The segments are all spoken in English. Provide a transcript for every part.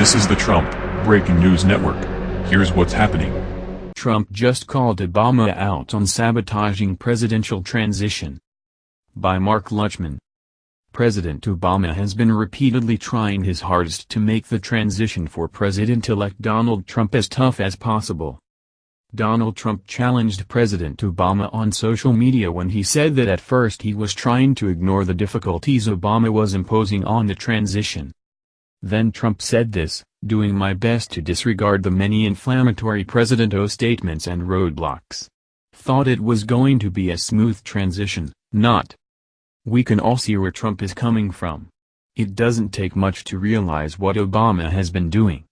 This is the Trump Breaking News Network. Here's what's happening. Trump just called Obama out on sabotaging presidential transition. By Mark Luchman. President Obama has been repeatedly trying his hardest to make the transition for President-elect Donald Trump as tough as possible. Donald Trump challenged President Obama on social media when he said that at first he was trying to ignore the difficulties Obama was imposing on the transition. Then Trump said this, doing my best to disregard the many inflammatory President O statements and roadblocks. Thought it was going to be a smooth transition, not. We can all see where Trump is coming from. It doesn't take much to realize what Obama has been doing.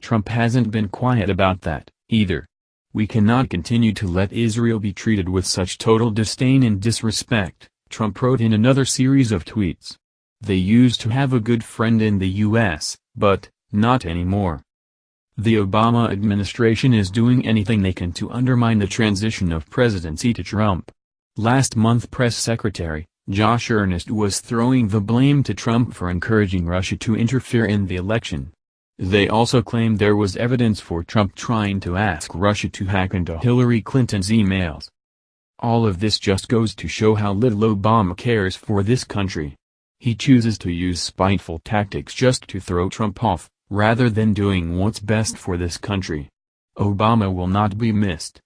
Trump hasn't been quiet about that, either. We cannot continue to let Israel be treated with such total disdain and disrespect, Trump wrote in another series of tweets. They used to have a good friend in the U.S., but, not anymore. The Obama administration is doing anything they can to undermine the transition of presidency to Trump. Last month Press Secretary, Josh Earnest was throwing the blame to Trump for encouraging Russia to interfere in the election. They also claimed there was evidence for Trump trying to ask Russia to hack into Hillary Clinton's emails. All of this just goes to show how little Obama cares for this country. He chooses to use spiteful tactics just to throw Trump off, rather than doing what's best for this country. Obama will not be missed.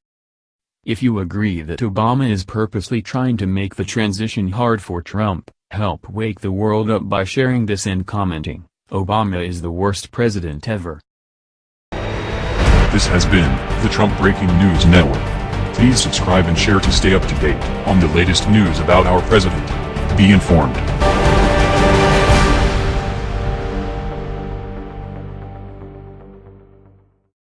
If you agree that Obama is purposely trying to make the transition hard for Trump, help wake the world up by sharing this and commenting, Obama is the worst president ever. This has been the Trump Breaking News Network. Please subscribe and share to stay up to date on the latest news about our president. Be informed.